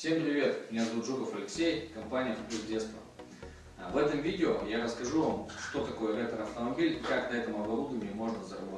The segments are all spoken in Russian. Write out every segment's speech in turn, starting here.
Всем привет! Меня зовут Жуков Алексей, компания «Вкус детства». В этом видео я расскажу вам, что такое ретро-автомобиль и как на этом оборудовании можно заработать.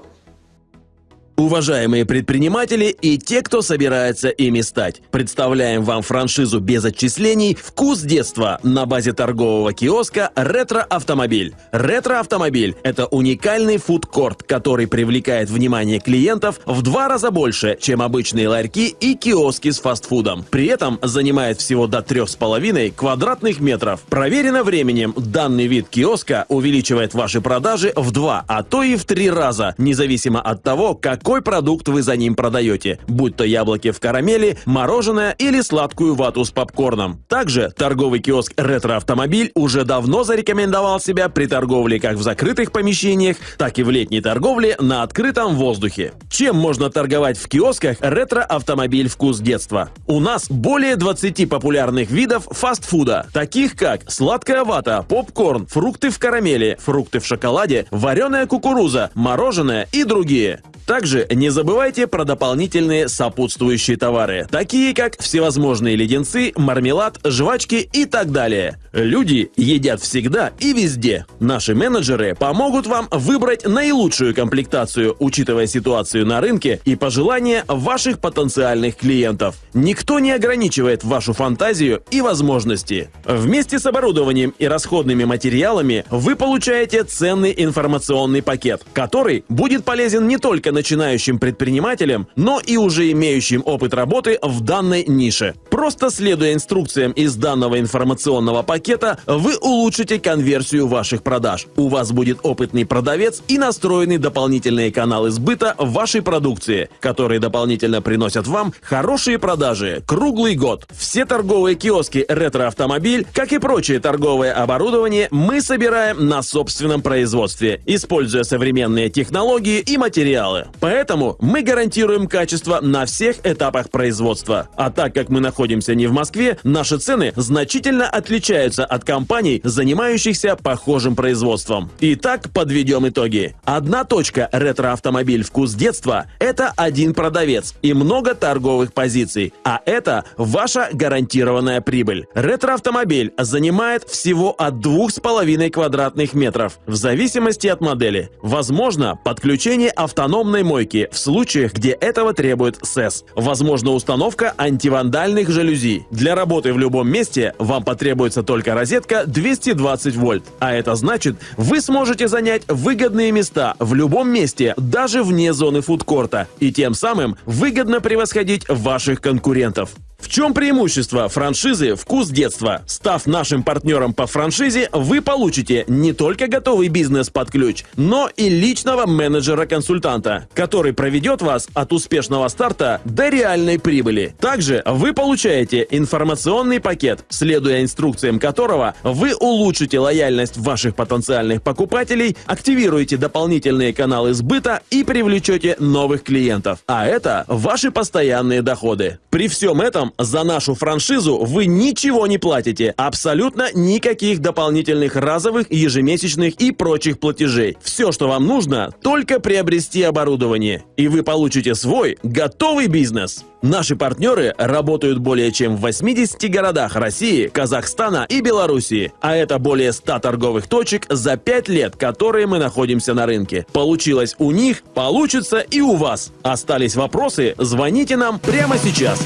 Уважаемые предприниматели и те, кто собирается ими стать, представляем вам франшизу без отчислений «Вкус детства» на базе торгового киоска «Ретро-автомобиль». «Ретро-автомобиль» — это уникальный фудкорт, который привлекает внимание клиентов в два раза больше, чем обычные ларьки и киоски с фастфудом. При этом занимает всего до 3,5 квадратных метров. Проверено временем, данный вид киоска увеличивает ваши продажи в два, а то и в три раза, независимо от того, какой продукт вы за ним продаете, будь то яблоки в карамели, мороженое или сладкую вату с попкорном. Также торговый киоск «Ретро-автомобиль» уже давно зарекомендовал себя при торговле как в закрытых помещениях, так и в летней торговле на открытом воздухе. Чем можно торговать в киосках «Ретро-автомобиль. Вкус детства»? У нас более 20 популярных видов фастфуда, таких как сладкая вата, попкорн, фрукты в карамели, фрукты в шоколаде, вареная кукуруза, мороженое и другие. Также не забывайте про дополнительные сопутствующие товары, такие как всевозможные леденцы, мармелад, жвачки и так далее. Люди едят всегда и везде. Наши менеджеры помогут вам выбрать наилучшую комплектацию, учитывая ситуацию на рынке и пожелания ваших потенциальных клиентов. Никто не ограничивает вашу фантазию и возможности. Вместе с оборудованием и расходными материалами вы получаете ценный информационный пакет, который будет полезен не только начинающим предпринимателям, но и уже имеющим опыт работы в данной нише. Просто следуя инструкциям из данного информационного пакета, вы улучшите конверсию ваших продаж. У вас будет опытный продавец и настроенный дополнительные каналы сбыта вашей продукции, которые дополнительно приносят вам хорошие продажи круглый год. Все торговые киоски «Ретро-автомобиль», как и прочее торговое оборудование, мы собираем на собственном производстве, используя современные технологии и материалы. Поэтому мы гарантируем качество на всех этапах производства. А так как мы находимся не в Москве, наши цены значительно отличаются от компаний, занимающихся похожим производством. Итак, подведем итоги. Одна точка ретро-автомобиль «Вкус детства» – это один продавец и много торговых позиций, а это ваша гарантированная прибыль. Ретро-автомобиль занимает всего от 2,5 квадратных метров, в зависимости от модели. Возможно, подключение автономной мойки в случаях, где этого требует СЭС. Возможно, установка антивандальных жалюзи. Для работы в любом месте вам потребуется только розетка 220 вольт. А это значит, вы сможете занять выгодные места в любом месте, даже вне зоны фудкорта, и тем самым выгодно превосходить ваших конкурентов. В чем преимущество франшизы «Вкус детства»? Став нашим партнером по франшизе, вы получите не только готовый бизнес под ключ, но и личного менеджера-консультанта, который проведет вас от успешного старта до реальной прибыли. Также вы получаете информационный пакет, следуя инструкциям которого вы улучшите лояльность ваших потенциальных покупателей, активируете дополнительные каналы сбыта и привлечете новых клиентов. А это ваши постоянные доходы. При всем этом за нашу франшизу вы ничего не платите, абсолютно никаких дополнительных разовых, ежемесячных и прочих платежей. Все, что вам нужно, только приобрести оборудование, и вы получите свой готовый бизнес. Наши партнеры работают более чем в 80 городах России, Казахстана и Белоруссии, а это более 100 торговых точек за 5 лет, которые мы находимся на рынке. Получилось у них, получится и у вас. Остались вопросы? Звоните нам прямо сейчас.